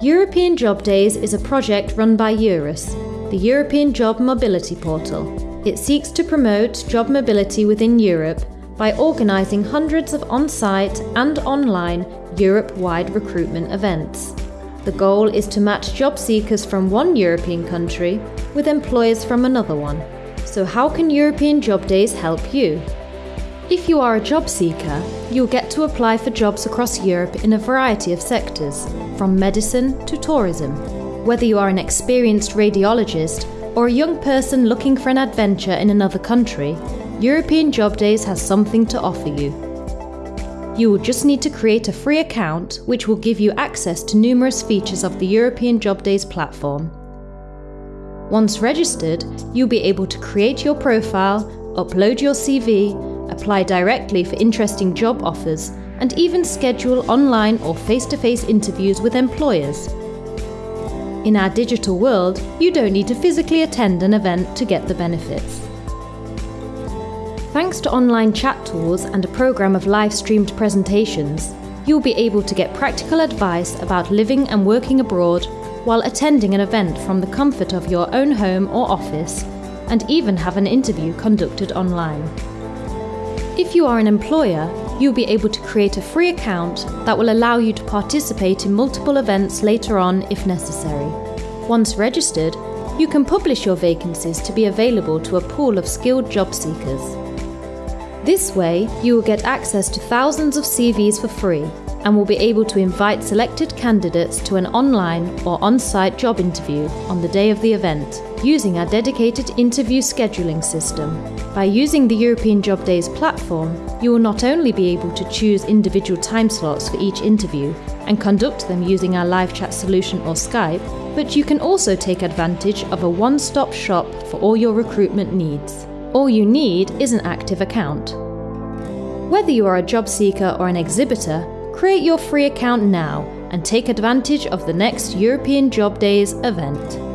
European Job Days is a project run by EURES, the European Job Mobility Portal. It seeks to promote job mobility within Europe by organising hundreds of on site and online Europe wide recruitment events. The goal is to match job seekers from one European country with employers from another one. So, how can European Job Days help you? If you are a job seeker, you'll get to apply for jobs across Europe in a variety of sectors, from medicine to tourism. Whether you are an experienced radiologist or a young person looking for an adventure in another country, European Job Days has something to offer you. You will just need to create a free account which will give you access to numerous features of the European Job Days platform. Once registered, you'll be able to create your profile, upload your CV, apply directly for interesting job offers, and even schedule online or face to face interviews with employers. In our digital world, you don't need to physically attend an event to get the benefits. Thanks to online chat tools and a program of live streamed presentations, you'll be able to get practical advice about living and working abroad while attending an event from the comfort of your own home or office, and even have an interview conducted online. If you are an employer, you'll be able to create a free account that will allow you to participate in multiple events later on if necessary. Once registered, you can publish your vacancies to be available to a pool of skilled job seekers. This way, you will get access to thousands of CVs for free and will be able to invite selected candidates to an online or on site job interview on the day of the event using our dedicated interview scheduling system. By using the European Job Days platform, you will not only be able to choose individual time slots for each interview and conduct them using our live chat solution or Skype, but you can also take advantage of a one stop shop for all your recruitment needs. All you need is an active account. Whether you are a job seeker or an exhibitor, create your free account now and take advantage of the next European Job Days event.